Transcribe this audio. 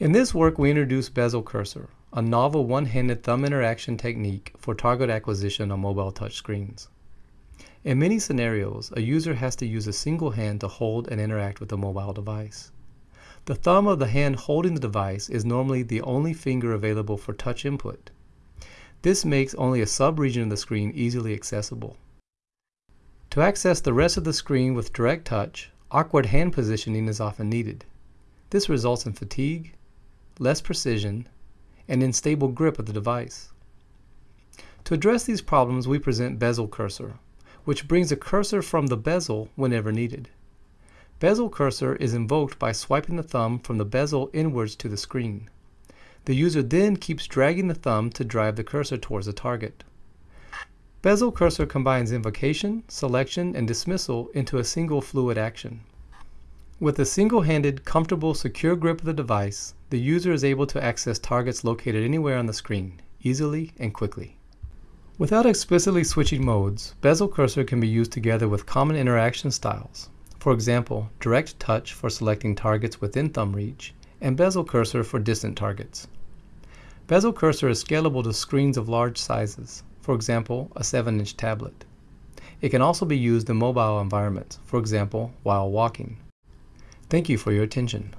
In this work, we introduce Bezel Cursor, a novel one-handed thumb interaction technique for target acquisition on mobile touchscreens. In many scenarios, a user has to use a single hand to hold and interact with a mobile device. The thumb of the hand holding the device is normally the only finger available for touch input. This makes only a sub-region of the screen easily accessible. To access the rest of the screen with direct touch, awkward hand positioning is often needed. This results in fatigue, less precision, and unstable grip of the device. To address these problems, we present Bezel Cursor, which brings a cursor from the bezel whenever needed. Bezel cursor is invoked by swiping the thumb from the bezel inwards to the screen. The user then keeps dragging the thumb to drive the cursor towards the target. Bezel cursor combines invocation, selection, and dismissal into a single fluid action. With a single-handed, comfortable, secure grip of the device, the user is able to access targets located anywhere on the screen, easily and quickly. Without explicitly switching modes, bezel cursor can be used together with common interaction styles, for example, direct touch for selecting targets within thumb reach, and bezel cursor for distant targets. Bezel cursor is scalable to screens of large sizes, for example, a 7-inch tablet. It can also be used in mobile environments, for example, while walking. Thank you for your attention.